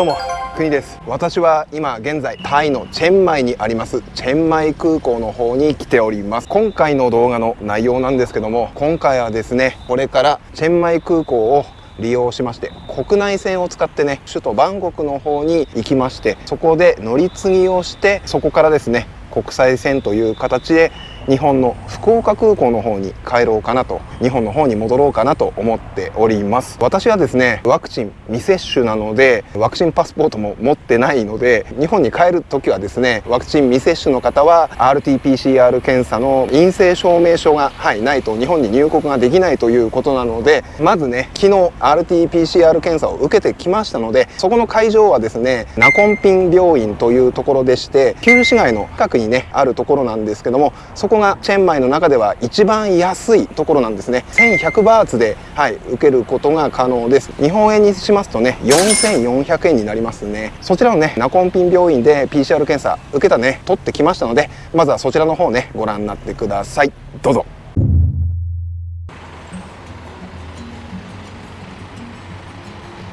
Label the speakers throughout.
Speaker 1: どうも国です。私は今現在タイのチェンマイにあります。チェンマイ空港の方に来ております。今回の動画の内容なんですけども今回はですねこれからチェンマイ空港を利用しまして国内線を使ってね首都バンコクの方に行きましてそこで乗り継ぎをしてそこからですね国際線という形で日本の福岡空港の方に帰ろうかなと日本の方に戻ろうかなと思っております。私はですねワクチン未接種なのでワクチンパスポートも持ってないので日本に帰る時はですねワクチン未接種の方は RT-PCR 検査の陰性証明書が、はい、ないと日本に入国ができないということなのでまずね昨日 RT-PCR 検査を受けてきましたのでそこの会場はですねナコンピン病院というところでして旧市街の近くにねあるところなんですけどもそこがチェンマイの中では一番安いところなんですね。1100バーツで、はい、受けることが可能です。日本円にしますとね4400円になりますね。そちらのねナコンピン病院で PCR 検査受けたね取ってきましたのでまずはそちらの方ねご覧になってください。どうぞ。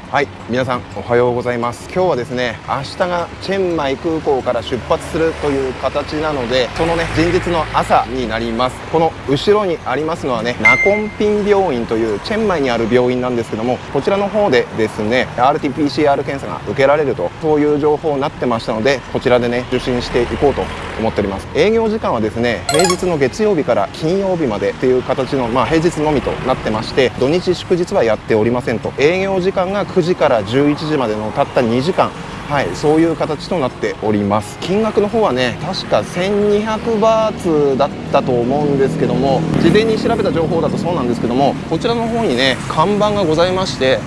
Speaker 1: はい皆さんおはようございます。今日はですね明日がチェンマイ空港から出発するという形なのでそのね前日の朝になります。この後ろにありますのはねナコンピン病院というチェンマイにある病院なんですけどもこちらの方でですね RT-PCR 検査が受けられるとそういう情報になってましたのでこちらでね受診していこうと思っております。営業時間はですね平日の月曜日から金曜日までっていう形のまあ平日のみとなってまして土日祝日はやっておりませんと。営業時間が9時から11時までのたった2時間。はい、そういう形となっております。金額の方はね確か1200バーツだったと思うんですけども事前に調べた情報だとそうなんですけどもこちらの方にね看板がございまして、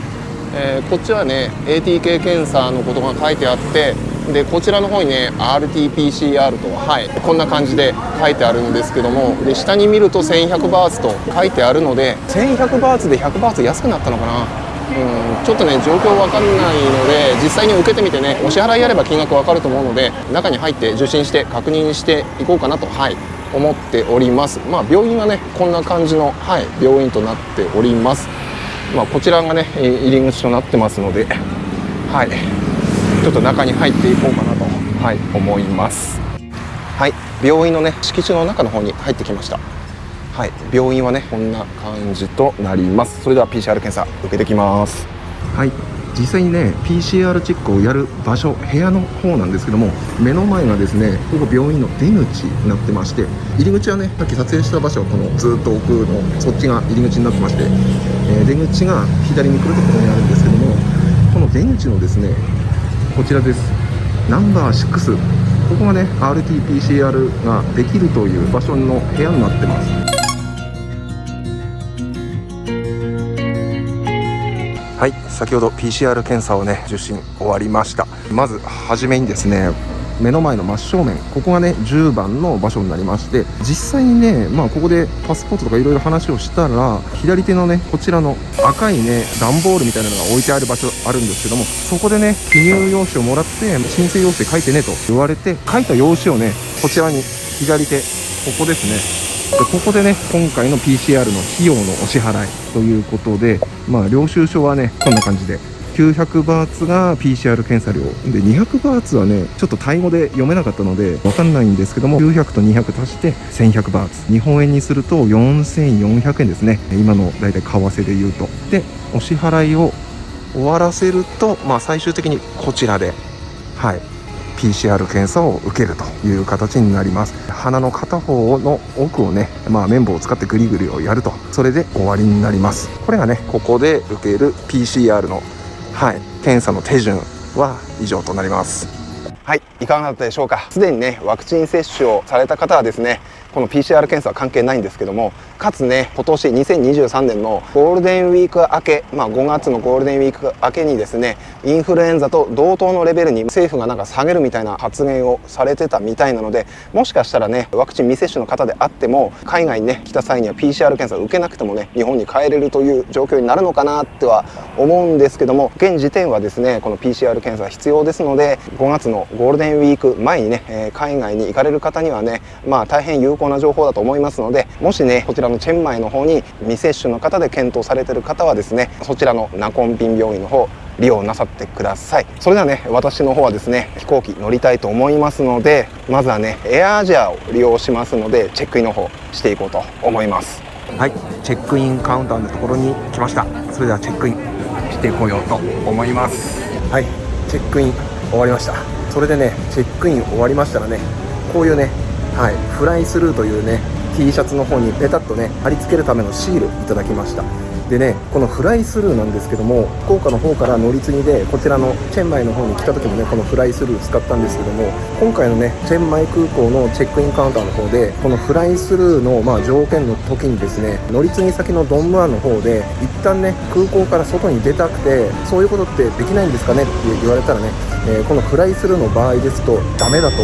Speaker 1: えー、こっちはね ATK 検査のことが書いてあってでこちらの方にね RT-PCR とはいこんな感じで書いてあるんですけどもで下に見ると1100バーツと書いてあるので1100バーツで100バーツ安くなったのかな。うん、ちょっとね状況わかんないので実際に受けてみてねお支払いやれば金額わかると思うので中に入って受診して確認していこうかなとはい思っております。まあ病院はねこんな感じの、はい、病院となっております。まあ、こちらがね入り口となってますのではい。ちょっと中に入っていこうかなと、はい、思います。はい病院のね敷地の中の方に入ってきました。はい、病院はねこんな感じとなります。それでは PCR 検査受けてきます。はい実際にね PCR チェックをやる場所部屋の方なんですけども目の前がですねここ病院の出口になってまして入り口はねさっき撮影した場所はこのずっと奥のそっちが入り口になってまして、えー、出口が左に来るところにあるんですけどもこの出口のですねこちらです。ナンバー6ここがね RT-PCR ができるという場所の部屋になってます。はい先ほど PCR 検査をね受診終わりました。まず初めにですね目の前の真正面ここがね10番の場所になりまして実際にねまあここでパスポートとかいろいろ話をしたら左手のねこちらの赤いね段ボールみたいなのが置いてある場所あるんですけどもそこでね記入用紙をもらって申請用紙書いてねと言われて書いた用紙をねこちらに左手ここですね。でここでね今回の PCR の費用のお支払いということでまあ領収書はねこんな感じで900バーツが PCR 検査料で200バーツはねちょっとタイ語で読めなかったので分かんないんですけども900と200足して1100バーツ。日本円にすると4400円ですね。今の大体為替で言うと。でお支払いを終わらせるとまあ最終的にこちらではい PCR 検査を受けるという形になります。鼻の片方の奥をね、まあ、綿棒を使ってグリグリをやると。それで終わりになります。これがねここで受ける PCR の、はい、検査の手順は以上となります。はい。いかがだったでしょうか。すでにねワクチン接種をされた方はですねこの PCR 検査は関係ないんですけどもかつね今年2023年のゴールデンウィーク明け、まあ、5月のゴールデンウィーク明けにですねインフルエンザと同等のレベルに政府がなんか下げるみたいな発言をされてたみたいなのでもしかしたらねワクチン未接種の方であっても海外にね来た際には PCR 検査を受けなくてもね日本に帰れるという状況になるのかなっては思うんですけども現時点はですねこの PCR 検査必要ですので5月のゴールデンウィーク前にね海外に行かれる方にはねまあ大変有効な情報だと思いますのでもしねこちらのチェンマイの方に未接種の方で検討されてる方はですねそちらのナコンピン病院の方利用なさってください。それではね私の方はですね飛行機乗りたいと思いますのでまずはねエアアジアを利用しますのでチェックインの方していこうと思います。はいチェックインカウンターのところに来ました。それではチェックインしてこようと思います。はいチェックイン終わりました。それでねチェックイン終わりましたらねこういうねはいフライスルーというね T シャツの方にペタッとね貼り付けるためのシールいただきました。でねこのフライスルーなんですけども福岡の方から乗り継ぎでこちらのチェンマイの方に来た時もねこのフライスルー使ったんですけども今回のねチェンマイ空港のチェックインカウンターの方でこのフライスルーのまあ条件の時にですね乗り継ぎ先のドンムアンの方で一旦ね空港から外に出たくてそういうことってできないんですかねって言われたらね、えー、このフライスルーの場合ですとダメだと。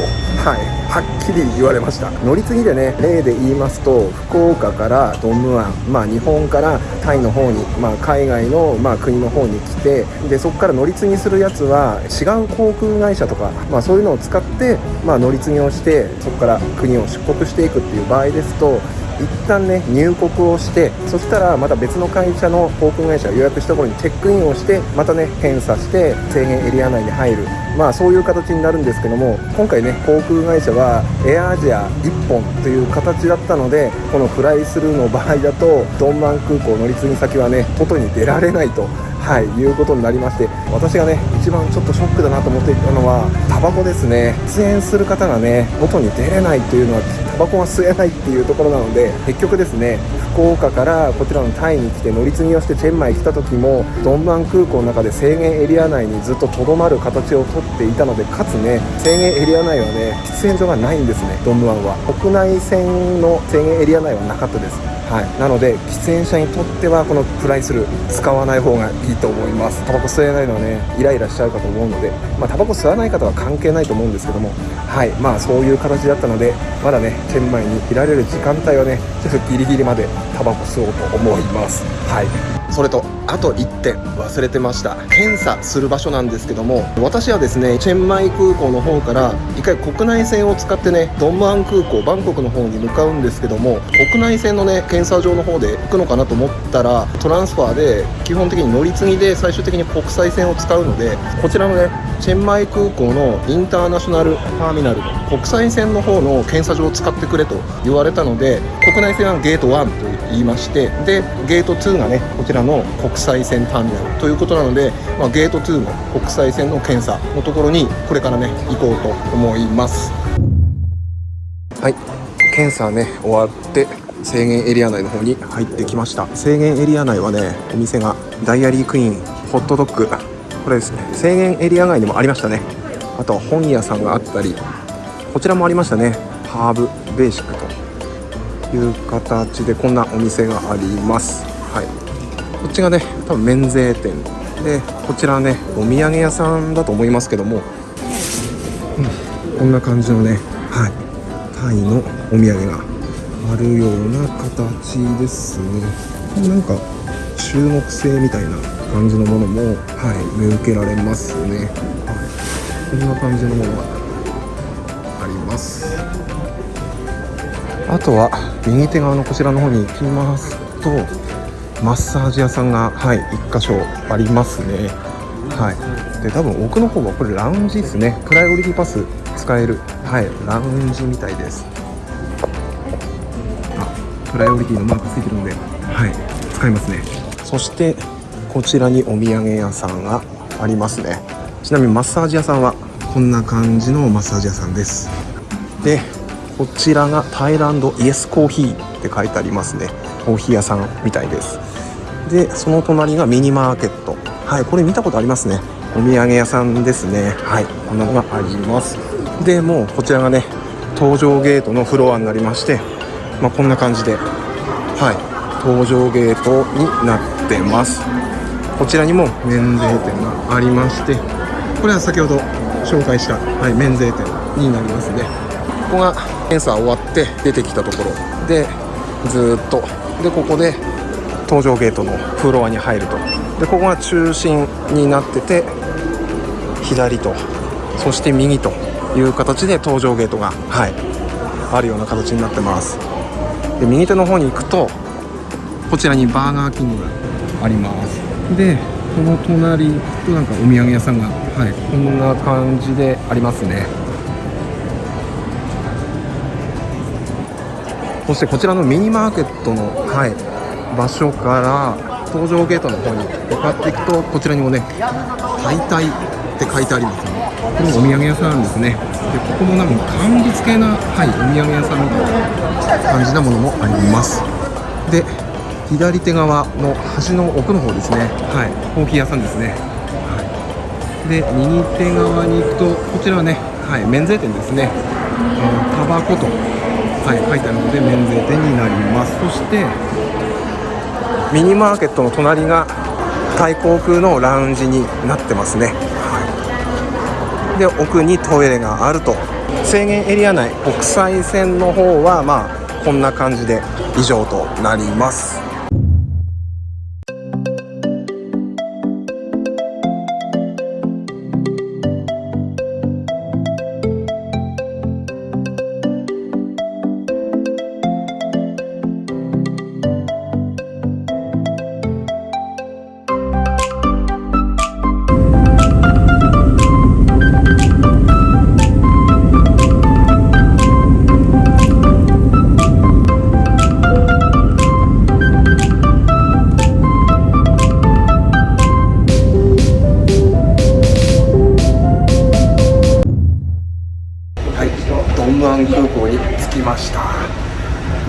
Speaker 1: はい。はっきり言われました。乗り継ぎでね例で言いますと福岡からドムアンまあ日本からタイの方に、まあ、海外の、まあ、国の方に来てでそこから乗り継ぎするやつは違う航空会社とか、まあ、そういうのを使って、まあ、乗り継ぎをしてそこから国を出国していくっていう場合ですと一旦ね入国をしてそしたらまた別の会社の航空会社を予約したところにチェックインをしてまたね検査して制限エリア内に入る。まあそういう形になるんですけども今回ね航空会社はエアアジア1本という形だったのでこのフライスルーの場合だとドンマン空港乗り継ぎ先はね外に出られないとはい、いうことになりまして私がね一番ちょっとショックだなと思っていたのはタバコですね。出演する方がね外に出れないというのはタバコが吸えないっていうところなので結局ですね福岡からこちらのタイに来て乗り継ぎをしてチェンマイ来た時もドンバン空港の中で制限エリア内にずっととどまる形をとっていたのでかつね制限エリア内はね喫煙所がないんですねドンムアンは。国内線の制限エリア内はなかったです。はい、なので喫煙者にとってはこのプライスル使わない方がいいと思います。タバコ吸えないのはねイライラしちゃうかと思うのでまあタバコ吸わない方は関係ないと思うんですけども。はい。まあそういう形だったのでまだねチェンマイにいられる時間帯はねちょっとギリギリまでタバコ吸おうと思います。はい。それとあと1点忘れてました。検査する場所なんですけども私はですねチェンマイ空港の方から1回国内線を使ってねドンムアン空港バンコクの方に向かうんですけども国内線のね検査場の方で行くのかなと思ったらトランスファーで基本的に乗り継ぎで最終的に国際線を使うのでこちらのねチェンマイ空港のインターナショナルターミナルの国際線の方の検査場を使ってくれと言われたので国内線はゲート1と言いましてでゲート2がねこちらの国際線ターミナルということなので、まあ、ゲート2の国際線の検査のところにこれからね行こうと思います。はい。検査ね終わって制限エリア内の方に入ってきました。制限エリア内はねお店がダイアリークイーンホットドッグこれですね。制限エリア外にもありましたね。あとは本屋さんがあったりこちらもありましたね。ハーブベーシックという形でこんなお店があります。はい。こっちがね多分免税店。でこちらねお土産屋さんだと思いますけども、うん、こんな感じのねはい。タイのお土産があるような形ですね。なんか中国製みたいな感じのものもはい見受けられますね、はい、こんな感じのものがあります。あとは右手側のこちらの方に行きますとマッサージ屋さんがはい1箇所ありますね。はい。で多分奥の方はこれラウンジですね。プライオリティパス使えるはいラウンジみたいです。プライオリティのマークついてるんではい使いますね。そしてこちらにお土産屋さんがありますね。ちなみにマッサージ屋さんはこんな感じのマッサージ屋さんです。でこちらがタイランドイエスコーヒーって書いてありますね。コーヒー屋さんみたいです。でその隣がミニマーケット。はいこれ見たことありますね。お土産屋さんですね。はいこんなのがあります。でもうこちらがね搭乗ゲートのフロアになりましてまあ、こんな感じではい搭乗ゲートになってます。こちらにも免税店がありましてこれは先ほど紹介した、はい、免税店になりますね。ここが検査終わって出てきたところ。でずっと。でここで搭乗ゲートのフロアに入ると。でここが中心になってて左とそして右という形で搭乗ゲートがはいあるような形になってます。で右手の方に行くとこちらにバーガーキングがあります。でこの隣となんかお土産屋さんがはいこんな感じでありますね。そしてこちらのミニマーケットの、はい、場所から搭乗ゲートの方に向かっていくとこちらにもね「解体」って書いてありますね。これお土産屋さんですね。でここもなんか乾物系な、はい、お土産屋さんみたいな感じなものもあります。で左手側の端の奥の方ですね。はいコーヒー屋さんですね、はい、で右手側に行くとこちらはね、はい、免税店ですね、えー、タバコと、はい、書いてあるので免税店になります。そしてミニマーケットの隣がタイ航空のラウンジになってますね、はい、で奥にトイレがあると。制限エリア内国際線の方はまあこんな感じで以上となります。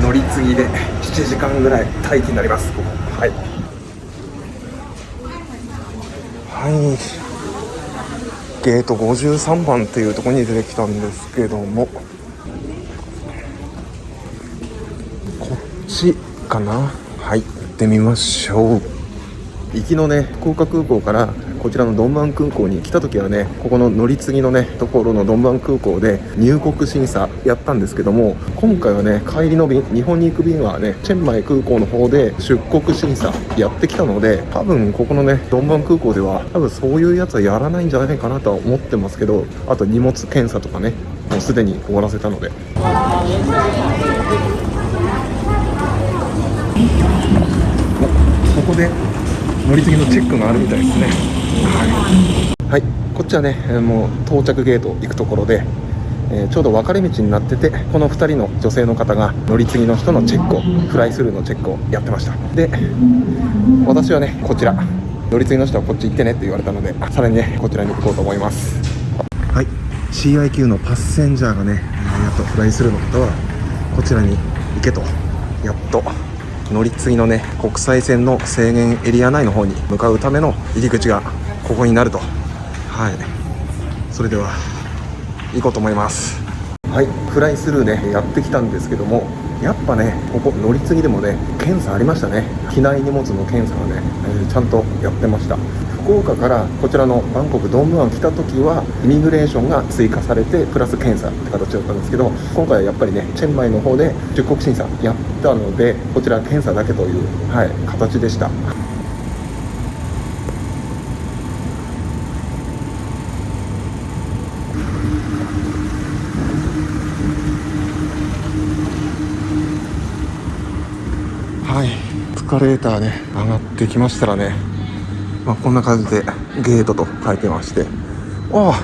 Speaker 1: 乗り継ぎで7時間ぐらい待機になります。はい。はい。ゲート53番っていうところに出てきたんですけども。こっちかな？はい。行ってみましょう。行きのね福岡空港からこちらのドンバン空港に来た時はねここの乗り継ぎのねところのドンバン空港で入国審査やったんですけども今回はね帰りの便日本に行く便はねチェンマイ空港の方で出国審査やってきたので多分ここのねドンバン空港では多分そういうやつはやらないんじゃないかなとは思ってますけどあと荷物検査とかねもうすでに終わらせたので。ここで乗り継ぎのチェックがあるみたいですねはい、こっちはねもう到着ゲート行くところで、えー、ちょうど分かれ道になっててこの2人の女性の方が乗り継ぎの人のチェックをフライスルーのチェックをやってました。で私はねこちら。乗り継ぎの人はこっち行ってねって言われたのでさらにねこちらに行こうと思います。はい。CIQ のパッセンジャーがねやっとフライスルーの方はこちらに行けと。やっと乗り継ぎのね国際線の制限エリア内の方に向かうための入り口がここになると。はい。それでは行こうと思います。はい。フライスルーねやってきたんですけどもやっぱねここ乗り継ぎでもね検査ありましたね。機内荷物の検査がね、えー、ちゃんとやってました。福岡からこちらのバンコクドーム湾来た時はイミグレーションが追加されてプラス検査って形だったんですけど今回はやっぱりねチェンマイの方で出国審査やったのでこちら検査だけという、はい、形でした。カレーターね上がってきましたらね、まあ、こんな感じでゲートと書いてまして。ああ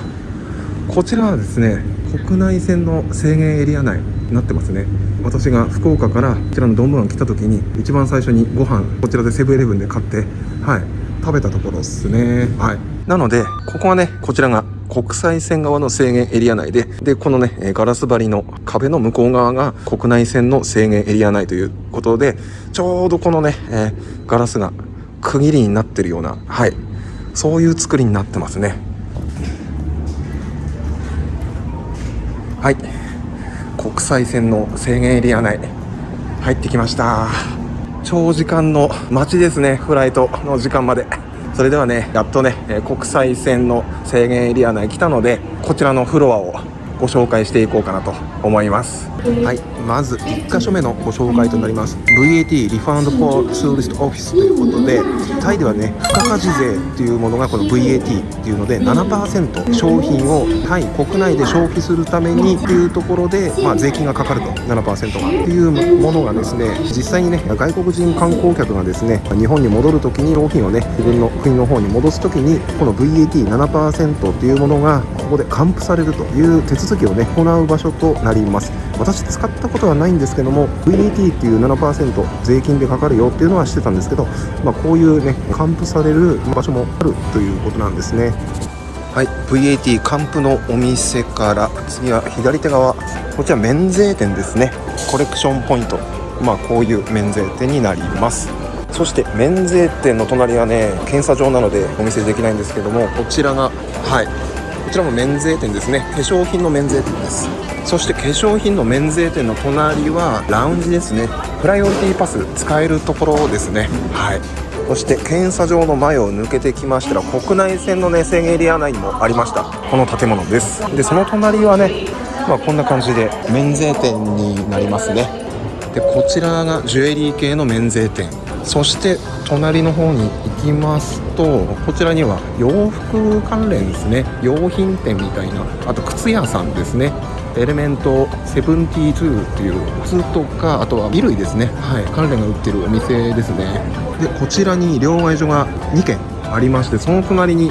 Speaker 1: こちらはですね国内線の制限エリア内になってますね。私が福岡からこちらのドンム湾来た時に一番最初にご飯こちらでセブンイレブンで買ってはい食べたところですね。はい。なのでここはねこちらが国際線側の制限エリア内で、で、このね、ガラス張りの壁の向こう側が国内線の制限エリア内ということで、ちょうどこのね、えー、ガラスが区切りになってるような、はい、そういう作りになってますね。はい、国際線の制限エリア内、入ってきました。長時間の待ちですね、フライトの時間まで。それではねやっとね国際線の制限エリア内来たのでこちらのフロアをご紹介していこうかなと思います。はいまず1箇所目のご紹介となります。VAT リファンド for Tourist Office ということでタイではね付加価値税っていうものがこの VAT っていうので7%商品をタイ国内で消費するためにっていうところで、まあ、税金がかかると。7%がっていうものがですね実際にね外国人観光客がですね日本に戻るときに商品をね自分の国の方に戻すときにこの VAT7% っていうものがここで還付されるという手続き続きをね行う場所となります。私使ったことはないんですけども VAT っていう7%税金でかかるよっていうのはしてたんですけど、まあ、こういうね還付される場所もあるということなんですね。はい。VAT 還付のお店から次は左手側。こちら免税店ですね。コレクションポイント。まあこういう免税店になります。そして免税店の隣はね検査場なのでお見せできないんですけどもこちらがはい。ちらも免税店ですね。化粧品の免税店です。そして化粧品の免税店の隣はラウンジですね。プライオリティパス使えるところですね。はい。そして検査場の前を抜けてきましたら国内線のね制限エリア内にもありました。この建物です。でその隣はねまあこんな感じで免税店になりますね。でこちらがジュエリー系の免税店。そして隣の方に行きますとこちらには洋服関連ですね。用品店みたいなあと靴屋さんですね。エレメント72っていう靴とかあとは衣類ですね。はい。関連が売ってるお店ですね。でこちらに両替所が2軒ありましてその隣に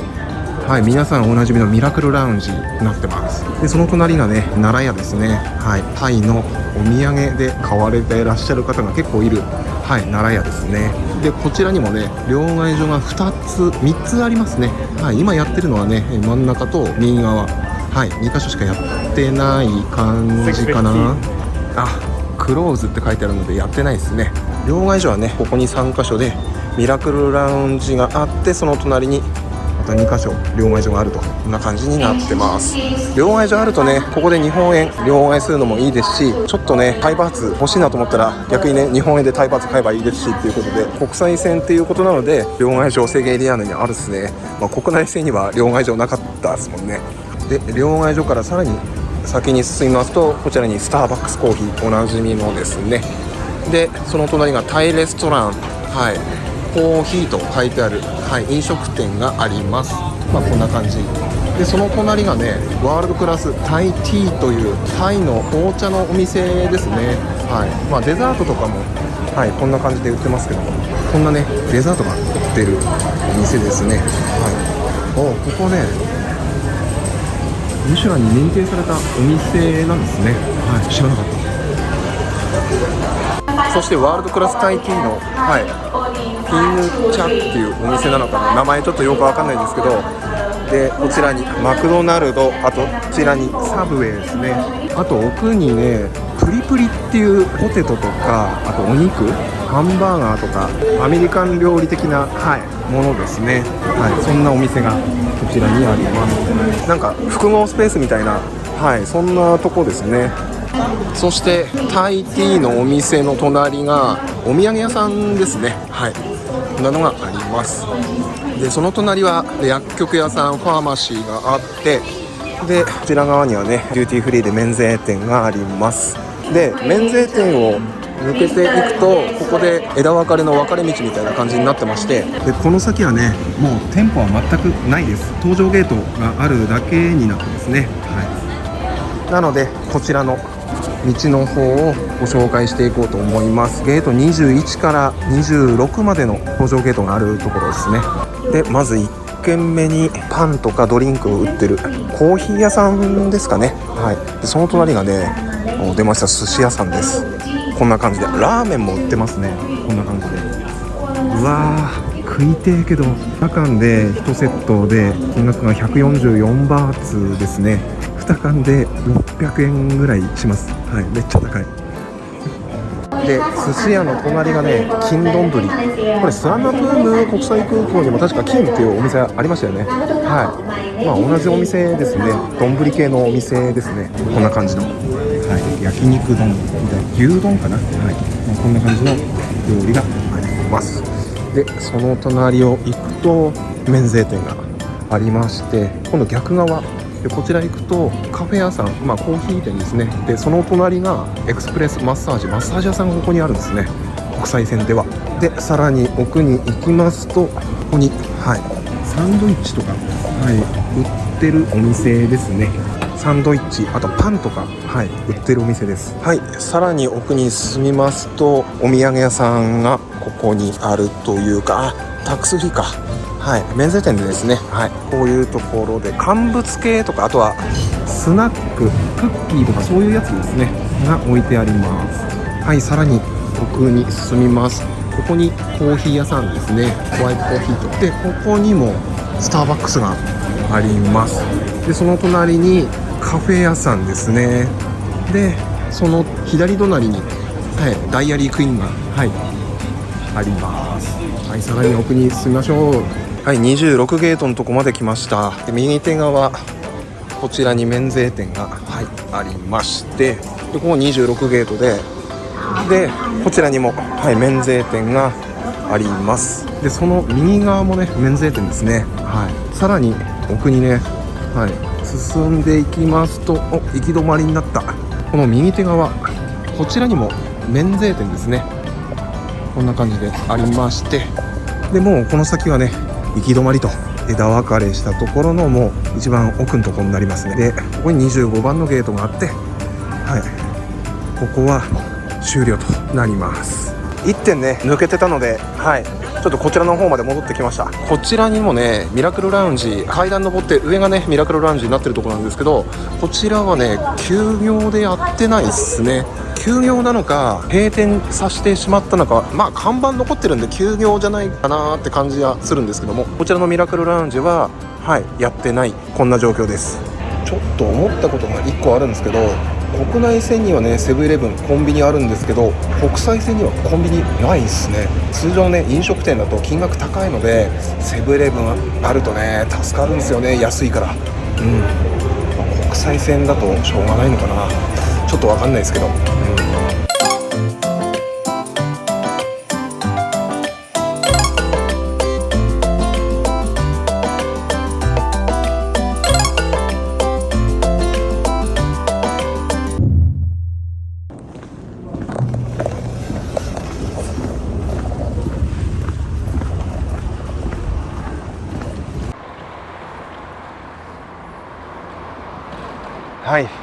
Speaker 1: はい、皆さんおなじみのミラクルラウンジになってます。でその隣がね奈良屋ですね。はい。タイのお土産で買われていらっしゃる方が結構いるはい奈良屋ですね。でこちらにもね両替所が2つ3つありますね。はい今やってるのはね真ん中と右側。はい2箇所しかやってない感じかな。あクローズって書いてあるのでやってないですね。両替所はねここに3箇所でミラクルラウンジがあってその隣にまた2箇所両替所があるとこんな感じになってます。両替所あるとねここで日本円両替するのもいいですしちょっとねタイバーツ欲しいなと思ったら逆にね日本円でタイバーツ買えばいいですしっていうことで国際線っていうことなので両替所制限エリア内にあるっすね、まあ、国内線には両替所なかったですもんねで両替所からさらに先に進みますとこちらにスターバックスコーヒーおなじみのですね。でその隣がタイレストラン。はい。コーヒーと書いてある、はい、飲食店があります。まあこんな感じ。でその隣がねワールドクラスタイティーというタイの紅茶のお店ですね。はい。まあデザートとかもはいこんな感じで売ってますけどもこんなねデザートが売ってるお店ですね。はい。おここねミシュランに認定されたお店なんですね。はい知らなかった。そしてワールドクラスタイティーの、はい、ピンチャっていうお店なのかな。名前ちょっとよくわかんないんですけどでこちらにマクドナルドあとこちらにサブウェイですね。あと奥にねプリプリっていうポテトとかあとお肉ハンバーガーとかアメリカン料理的な、はい、ものですね、はい、そんなお店がこちらにあります。なんか複合スペースみたいなはいそんなとこですね。そしてタイティーのお店の隣がお土産屋さんですね。はい。なのがあります。でその隣は薬局屋さんファーマシーがあってでこちら側にはね duty free で免税店があります。で免税店を抜けていくとここで枝分かれの分かれ道みたいな感じになってましてでこの先はねもう店舗は全くないです。搭乗ゲートがあるだけになってますね。はい。なのでこちらの道の方をご紹介していこうと思います。ゲート21から26までの搭乗ゲートがあるところですね。でまず1軒目にパンとかドリンクを売ってるコーヒー屋さんですかね。はい。でその隣がね出ました。寿司屋さんです。こんな感じで。ラーメンも売ってますね。こんな感じで。うわー食いてえけど。2缶で1セットで金額が144バーツですね。2缶で600円ぐらいします。はいめっちゃ高い。で寿司屋の隣がね金丼。これスワンナプーム国際空港にも確か金っていうお店ありましたよね。はい。まあ同じお店ですね。丼系のお店ですね。こんな感じの、はい、焼肉丼みたいな。牛丼かな。はい、まあ、こんな感じの料理があります。でその隣を行くと免税店がありまして今度逆側。でこちら行くとカフェ屋さん、まあ、コーヒー店ですね。でその隣がエクスプレスマッサージマッサージ屋さんがここにあるんですね。国際線では。でさらに奥に行きますとここにはいサンドイッチとかはい売ってるお店ですね。サンドイッチあとパンとかはい売ってるお店です。はいさらに奥に進みますとお土産屋さんがここにあるというかあタックスフリーか。はい。免税店でですねはい。こういうところで乾物系とかあとはスナッククッキーとかそういうやつですね。が置いてあります。はい。さらに奥に進みます。ここにコーヒー屋さんですね。ホワイトコーヒーと。でここにもスターバックスがあります。でその隣にカフェ屋さんですね。でその左隣に、はい、ダイアリークイーンが、はい、あります。はい。さらに奥に進みましょう。はい26ゲートのとこまで来ました。で右手側こちらに免税店が、はい、ありましてでここ26ゲートででこちらにも、はい、免税店があります。でその右側もね免税店ですね。はい。さらに奥にねはい進んでいきますとお行き止まりになった。この右手側こちらにも免税店ですね。こんな感じでありまして。でもうこの先はね行き止まりと。枝分かれしたところのもう一番奥のところになりますね。でここに25番のゲートがあってはい。ここは終了となります。1点ね抜けてたのではい。ちょっとこちらの方まで戻ってきました。こちらにもねミラクルラウンジ階段登って上がねミラクルラウンジになってるところなんですけどこちらはね休業でやってないっすね。休業なのか閉店させてしまったのかまあ看板残ってるんで休業じゃないかなって感じはするんですけどもこちらのミラクルラウンジははいやってない。こんな状況です。ちょっと思ったことが1個あるんですけど国内線にはねセブンイレブンコンビニあるんですけど国際線にはコンビニないんすね。通常ね飲食店だと金額高いのでセブンイレブンあるとね助かるんですよね安いから。うん、ま国際線だとしょうがないのかな。ちょっとわかんないですけど、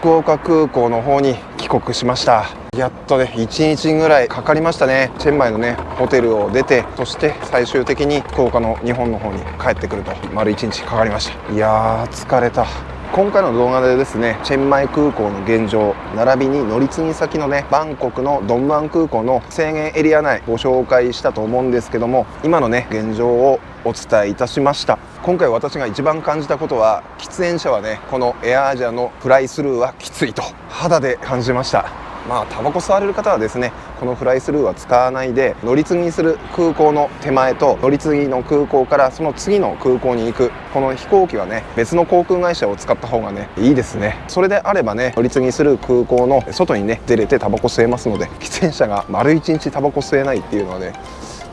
Speaker 1: 福岡空港の方に帰国しました。やっとね1日ぐらいかかりましたね。チェンマイのねホテルを出てそして最終的に福岡の日本の方に帰ってくると。丸1日かかりました。いやー疲れた。今回の動画でですねチェンマイ空港の現状並びに乗り継ぎ先のねバンコクのドンムアン空港の制限エリア内ご紹介したと思うんですけども今のね現状をお伝えいたしました。今回私が一番感じたことは喫煙者はねこのエアアジアのフライスルーはきついと肌で感じました。まあタバコ吸われる方はですねこのフライスルーは使わないで乗り継ぎする空港の手前と乗り継ぎの空港からその次の空港に行くこの飛行機はね別の航空会社を使った方がねいいですね。それであればね乗り継ぎする空港の外にね出れてタバコ吸えますので喫煙者が丸一日タバコ吸えないっていうのはね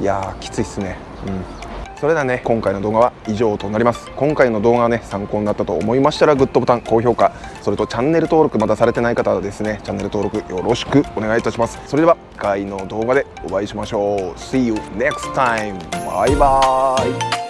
Speaker 1: いやーきついっすね。うん。それではね。今回の動画は以上となります。今回の動画がね参考になったと思いましたらグッドボタン高評価それとチャンネル登録まだされてない方はですねチャンネル登録よろしくお願いいたします。それでは次回の動画でお会いしましょう。See you next time. バイバーイ